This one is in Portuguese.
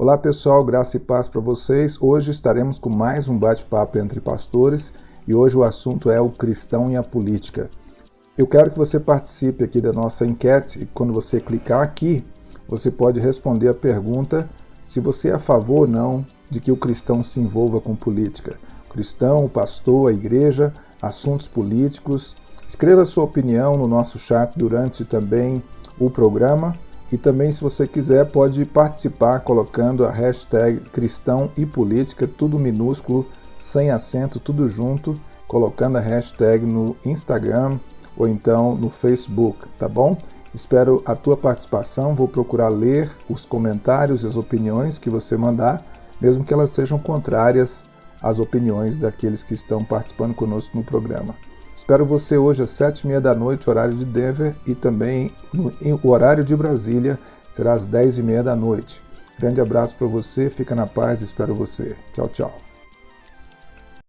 Olá pessoal, graça e paz para vocês. Hoje estaremos com mais um bate-papo entre pastores e hoje o assunto é o cristão e a política. Eu quero que você participe aqui da nossa enquete e quando você clicar aqui, você pode responder a pergunta se você é a favor ou não de que o cristão se envolva com política. O cristão, o pastor, a igreja, assuntos políticos. Escreva sua opinião no nosso chat durante também o programa e também, se você quiser, pode participar colocando a hashtag cristão e política, tudo minúsculo, sem acento, tudo junto, colocando a hashtag no Instagram ou então no Facebook, tá bom? Espero a tua participação, vou procurar ler os comentários e as opiniões que você mandar, mesmo que elas sejam contrárias às opiniões daqueles que estão participando conosco no programa. Espero você hoje às sete e meia da noite, horário de Denver, e também no o horário de Brasília será às dez e meia da noite. Grande abraço para você, fica na paz, espero você. Tchau, tchau.